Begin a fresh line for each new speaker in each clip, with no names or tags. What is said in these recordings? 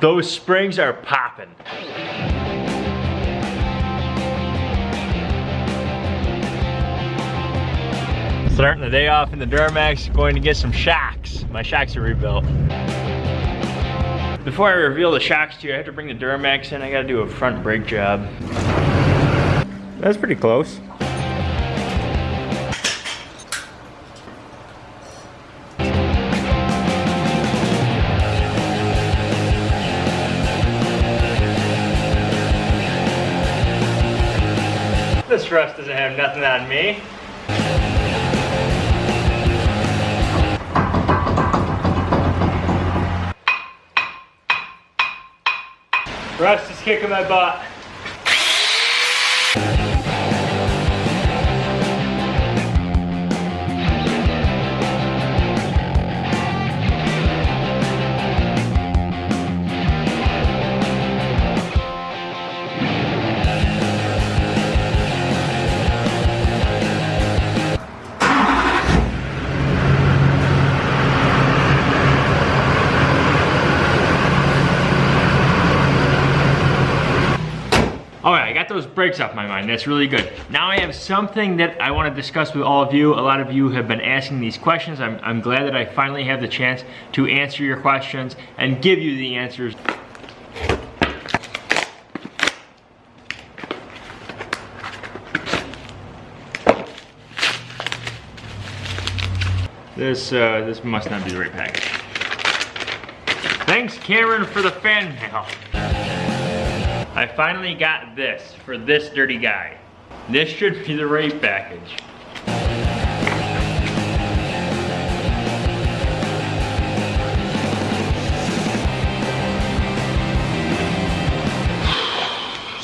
Those springs are popping. Starting the day off in the Duramax, going to get some shocks. My shocks are rebuilt. Before I reveal the shocks to you, I have to bring the Duramax in. I gotta do a front brake job. That's pretty close. Rust doesn't have nothing on me. Rust is kicking my butt. Those brakes off my mind. That's really good. Now I have something that I want to discuss with all of you. A lot of you have been asking these questions. I'm, I'm glad that I finally have the chance to answer your questions and give you the answers. This, uh, this must not be the right package. Thanks, Cameron, for the fan mail. I finally got this for this dirty guy. This should be the right package.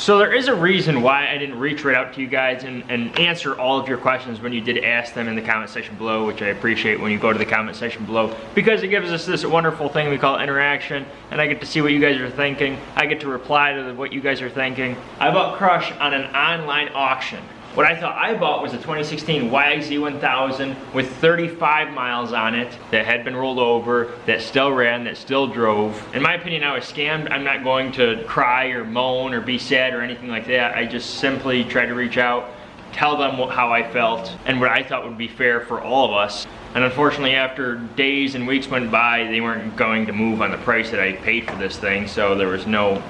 So there is a reason why I didn't reach right out to you guys and, and answer all of your questions when you did ask them in the comment section below, which I appreciate when you go to the comment section below, because it gives us this wonderful thing we call interaction, and I get to see what you guys are thinking. I get to reply to what you guys are thinking. I bought Crush on an online auction. What I thought I bought was a 2016 YXZ 1000 with 35 miles on it that had been rolled over, that still ran, that still drove. In my opinion, I was scammed. I'm not going to cry or moan or be sad or anything like that. I just simply tried to reach out, tell them what, how I felt and what I thought would be fair for all of us. And unfortunately, after days and weeks went by, they weren't going to move on the price that I paid for this thing, so there was no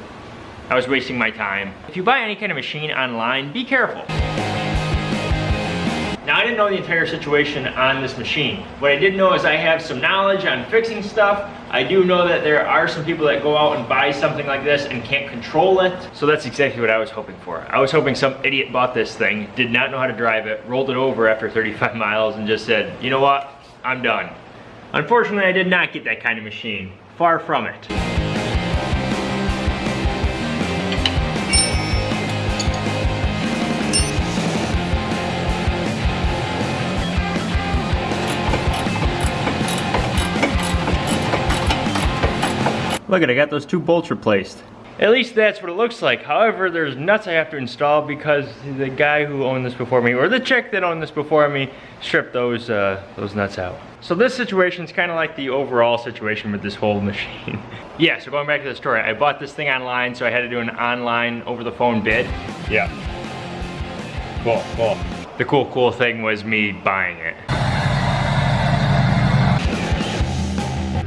I was wasting my time. If you buy any kind of machine online, be careful. Didn't know the entire situation on this machine. What I did know is I have some knowledge on fixing stuff. I do know that there are some people that go out and buy something like this and can't control it. So that's exactly what I was hoping for. I was hoping some idiot bought this thing, did not know how to drive it, rolled it over after 35 miles and just said, you know what, I'm done. Unfortunately, I did not get that kind of machine. Far from it. Look at, I got those two bolts replaced. At least that's what it looks like. However, there's nuts I have to install because the guy who owned this before me, or the chick that owned this before me, stripped those, uh, those nuts out. So this situation is kind of like the overall situation with this whole machine. yeah, so going back to the story, I bought this thing online, so I had to do an online over the phone bid. Yeah. Cool, cool. The cool, cool thing was me buying it.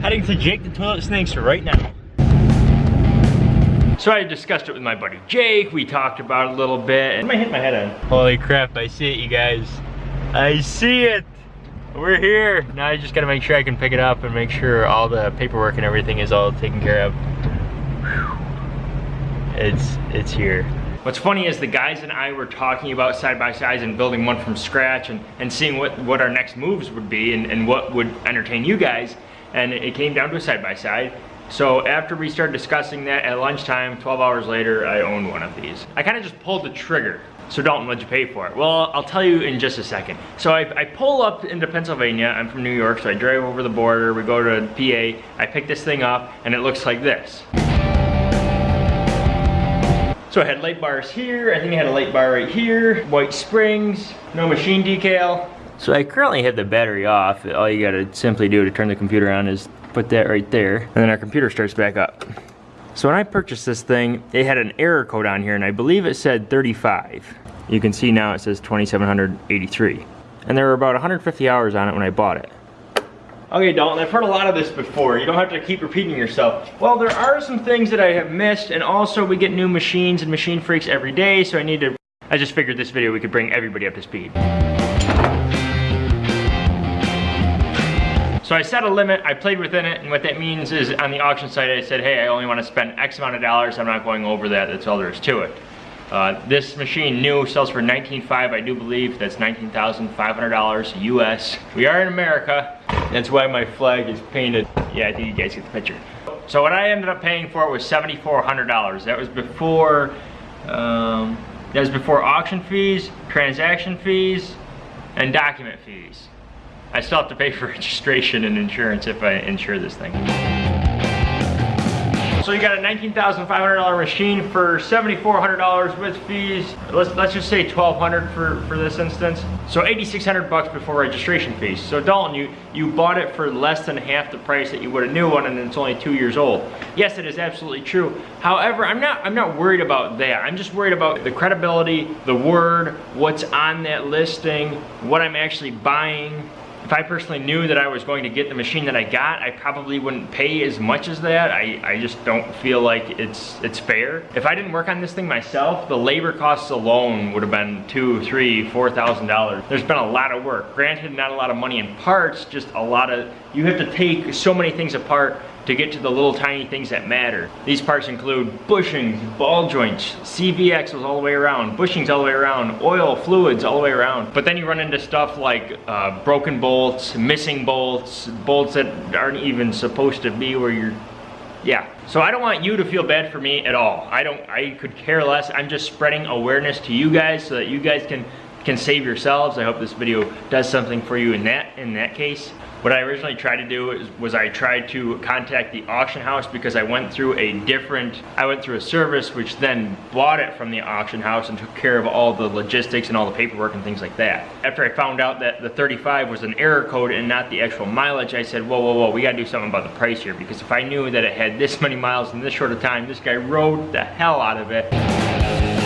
Heading to Jake the Toilet Snakes right now. So I discussed it with my buddy Jake, we talked about it a little bit, and I hit my head on. Holy crap, I see it you guys. I see it! We're here! Now I just gotta make sure I can pick it up and make sure all the paperwork and everything is all taken care of. It's, it's here. What's funny is the guys and I were talking about side by sides and building one from scratch and, and seeing what, what our next moves would be and, and what would entertain you guys. And it came down to a side by side. So after we started discussing that at lunchtime, 12 hours later, I owned one of these. I kind of just pulled the trigger. So Dalton, what'd you pay for it? Well, I'll tell you in just a second. So I, I, pull up into Pennsylvania, I'm from New York, so I drive over the border, we go to PA, I pick this thing up, and it looks like this. So I had light bars here, I think I had a light bar right here, white springs, no machine decal. So I currently have the battery off. All you gotta simply do to turn the computer on is put that right there, and then our computer starts back up. So when I purchased this thing, it had an error code on here and I believe it said 35. You can see now it says 2783. And there were about 150 hours on it when I bought it. Okay, Dalton, I've heard a lot of this before. You don't have to keep repeating yourself. Well, there are some things that I have missed, and also we get new machines and machine freaks every day, so I need to... I just figured this video we could bring everybody up to speed. So I set a limit, I played within it, and what that means is on the auction site I said, hey, I only want to spend X amount of dollars, I'm not going over that, that's all there is to it. Uh, this machine new sells for $19,500, I do believe. That's $19,500 US. We are in America. That's why my flag is painted. Yeah, I think you guys get the picture. So what I ended up paying for it was $7,400. That was before, um, that was before auction fees, transaction fees, and document fees. I still have to pay for registration and insurance if I insure this thing. So you got a $19,500 machine for $7,400 with fees. Let's, let's just say 1200 for, for this instance. So 8,600 bucks before registration fees. So Dalton, you, you bought it for less than half the price that you would a new one and it's only two years old. Yes, it is absolutely true. However, I'm not, I'm not worried about that. I'm just worried about the credibility, the word, what's on that listing, what I'm actually buying, if I personally knew that I was going to get the machine that I got, I probably wouldn't pay as much as that. I, I just don't feel like it's it's fair. If I didn't work on this thing myself, the labor costs alone would have been two, three, four thousand dollars. There's been a lot of work. Granted, not a lot of money in parts, just a lot of, you have to take so many things apart to get to the little tiny things that matter. These parts include bushings, ball joints, CV axles all the way around, bushings all the way around, oil, fluids all the way around. But then you run into stuff like uh, broken bolts, missing bolts, bolts that aren't even supposed to be where you're yeah. So i don't want you to feel bad for me at all. I don't i could care less. I'm just spreading awareness to you guys so that you guys can can save yourselves. I hope this video does something for you in that in that case what I originally tried to do was, was, I tried to contact the auction house because I went through a different, I went through a service which then bought it from the auction house and took care of all the logistics and all the paperwork and things like that. After I found out that the 35 was an error code and not the actual mileage, I said, whoa, whoa, whoa, we gotta do something about the price here because if I knew that it had this many miles in this short of time, this guy rode the hell out of it.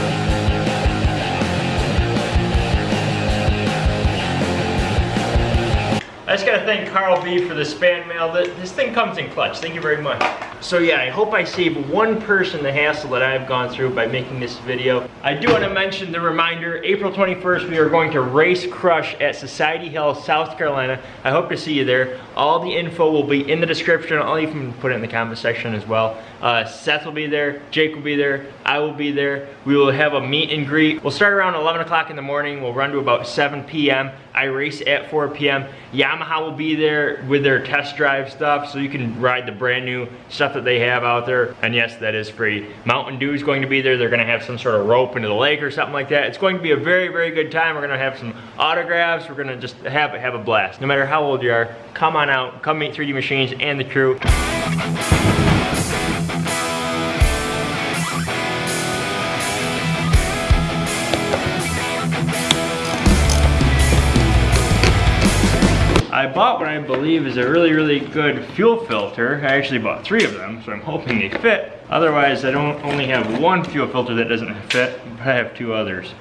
I just gotta thank Carl B for the span mail. This thing comes in clutch. Thank you very much. So yeah, I hope I save one person the hassle that I've gone through by making this video. I do want to mention the reminder, April 21st, we are going to race crush at Society Hill, South Carolina. I hope to see you there. All the info will be in the description. I'll even put it in the comment section as well. Uh, Seth will be there, Jake will be there, I will be there. We will have a meet and greet. We'll start around 11 o'clock in the morning. We'll run to about 7 p.m. I race at 4 p.m. Yamaha will be there with their test drive stuff so you can ride the brand new stuff that they have out there. And yes, that is free. Mountain Dew is going to be there. They're gonna have some sort of rope into the lake or something like that. It's going to be a very, very good time. We're gonna have some autographs. We're gonna just have, have a blast. No matter how old you are, come on out, come meet 3D Machines and the crew. I bought what I believe is a really, really good fuel filter. I actually bought three of them, so I'm hoping they fit. Otherwise, I don't only have one fuel filter that doesn't fit, but I have two others.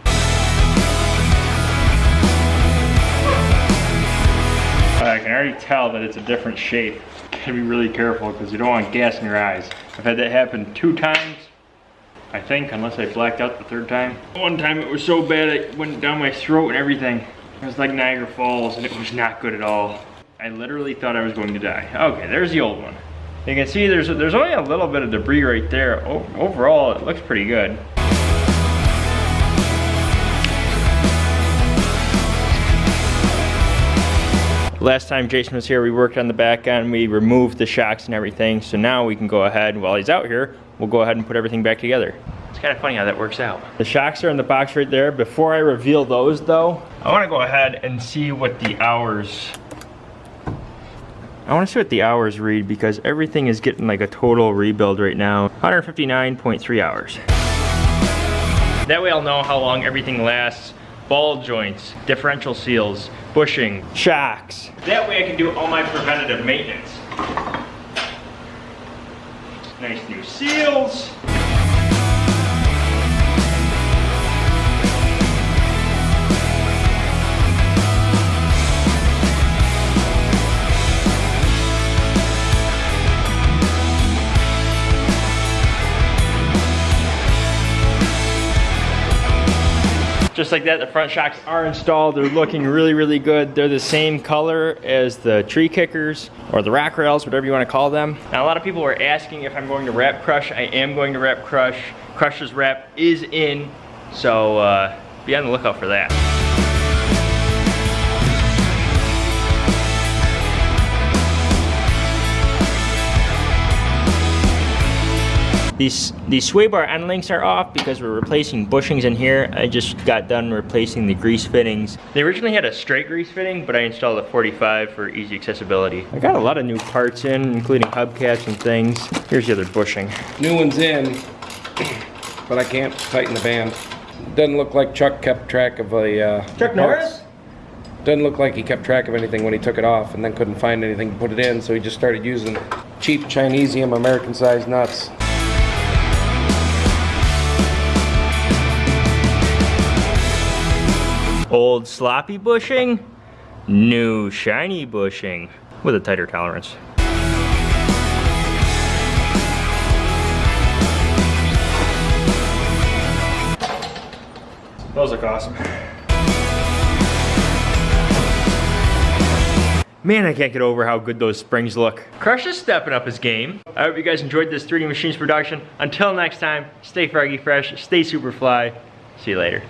I can already tell that it's a different shape. Gotta be really careful because you don't want gas in your eyes. I've had that happen two times, I think, unless I blacked out the third time. One time it was so bad it went down my throat and everything. It was like Niagara Falls and it was not good at all. I literally thought I was going to die. Okay, there's the old one. You can see there's there's only a little bit of debris right there. Overall, it looks pretty good. Last time Jason was here, we worked on the back end, we removed the shocks and everything, so now we can go ahead, while he's out here, we'll go ahead and put everything back together. It's kind of funny how that works out. The shocks are in the box right there. Before I reveal those though, I wanna go ahead and see what the hours I want to see what the hours read because everything is getting like a total rebuild right now. 159.3 hours. That way I'll know how long everything lasts. Ball joints, differential seals, bushing, shocks. That way I can do all my preventative maintenance. Nice new seals. Just like that, the front shocks are installed. They're looking really, really good. They're the same color as the tree kickers or the rack rails, whatever you want to call them. Now, a lot of people were asking if I'm going to wrap crush. I am going to wrap crush. Crush's wrap is in, so uh, be on the lookout for that. These, these sway bar end links are off because we're replacing bushings in here. I just got done replacing the grease fittings. They originally had a straight grease fitting, but I installed a 45 for easy accessibility. I got a lot of new parts in, including hubcaps and things. Here's the other bushing.
New one's in, but I can't tighten the band. Doesn't look like Chuck kept track of a. Uh,
Chuck Norris?
Doesn't look like he kept track of anything when he took it off and then couldn't find anything to put it in, so he just started using cheap Chinesium American sized nuts.
Old sloppy bushing, new shiny bushing with a tighter tolerance. Those look awesome. Man, I can't get over how good those springs look. Crush is stepping up his game. I hope you guys enjoyed this 3D Machines production. Until next time, stay froggy fresh, stay super fly. See you later.